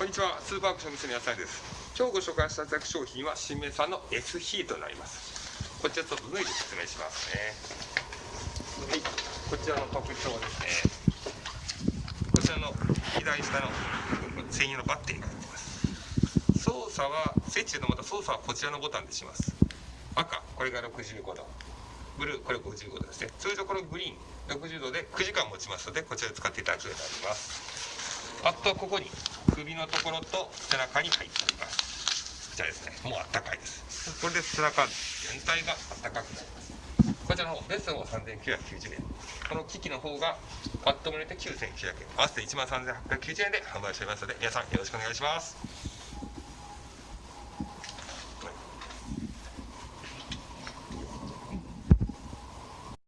こんにちは、スーパーアクション店の野菜です。今日ご紹介したいただく商品は新名産の S ヒートになります。こちらちょっと脱いで説明しますね。はい、こちらの特徴ですね。こちらの左下の専用のバッテリーが入ってます。操作はスイッチでまた操作はこちらのボタンでします。赤、これが65度。ブルー、これ55度ですね。通常このグリーン、60度で9時間持ちますので、こちらで使っていただくようになります。あとはここに首のところと背中に入っております。こちらですね。もうあったかいです。これで背中全体があったかくなります。こちらの方、ベストの方3990円。この機器の方がパッとも入れて9900円。合わせて1万3890円で販売しておりますので、皆さんよろしくお願いします。